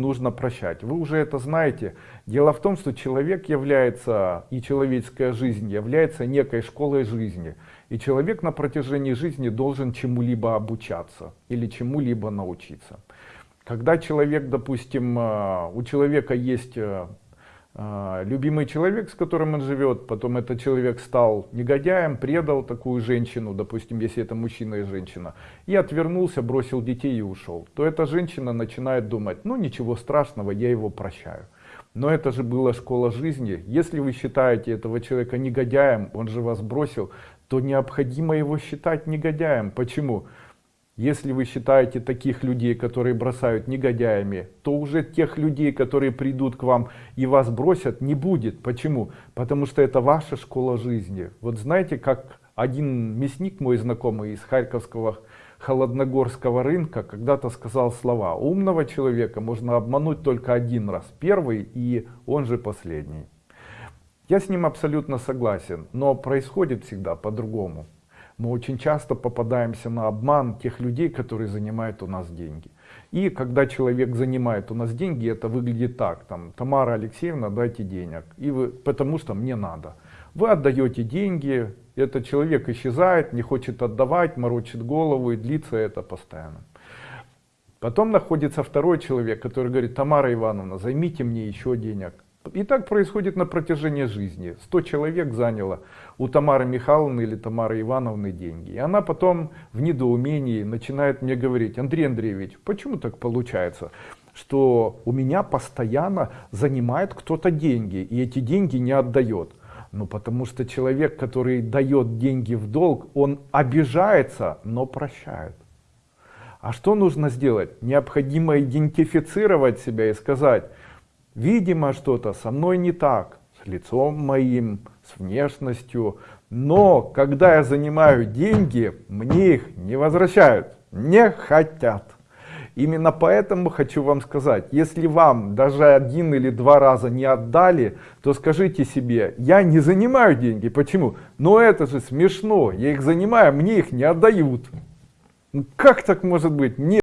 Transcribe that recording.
нужно прощать. Вы уже это знаете. Дело в том, что человек является, и человеческая жизнь является некой школой жизни. И человек на протяжении жизни должен чему-либо обучаться или чему-либо научиться. Когда человек, допустим, э, у человека есть э, любимый человек, с которым он живет, потом этот человек стал негодяем, предал такую женщину, допустим, если это мужчина и женщина, и отвернулся, бросил детей и ушел, то эта женщина начинает думать, ну ничего страшного, я его прощаю. Но это же была школа жизни. Если вы считаете этого человека негодяем, он же вас бросил, то необходимо его считать негодяем. Почему? Если вы считаете таких людей, которые бросают негодяями, то уже тех людей, которые придут к вам и вас бросят, не будет. Почему? Потому что это ваша школа жизни. Вот знаете, как один мясник мой знакомый из Харьковского Холодногорского рынка когда-то сказал слова. Умного человека можно обмануть только один раз. Первый и он же последний. Я с ним абсолютно согласен, но происходит всегда по-другому мы очень часто попадаемся на обман тех людей, которые занимают у нас деньги. И когда человек занимает у нас деньги, это выглядит так, там, Тамара Алексеевна, дайте денег, и вы, потому что мне надо. Вы отдаете деньги, этот человек исчезает, не хочет отдавать, морочит голову, и длится это постоянно. Потом находится второй человек, который говорит, Тамара Ивановна, займите мне еще денег. И так происходит на протяжении жизни. 100 человек заняло у Тамары Михайловны или Тамары Ивановны деньги. И она потом в недоумении начинает мне говорить, Андрей Андреевич, почему так получается? что у меня постоянно занимает кто-то деньги, и эти деньги не отдает. Ну, потому что человек, который дает деньги в долг, он обижается, но прощает. А что нужно сделать? Необходимо идентифицировать себя и сказать, Видимо, что-то со мной не так, с лицом моим, с внешностью. Но когда я занимаю деньги, мне их не возвращают, не хотят. Именно поэтому хочу вам сказать, если вам даже один или два раза не отдали, то скажите себе, я не занимаю деньги. Почему? Но это же смешно, я их занимаю, мне их не отдают. Ну, как так может быть? Мне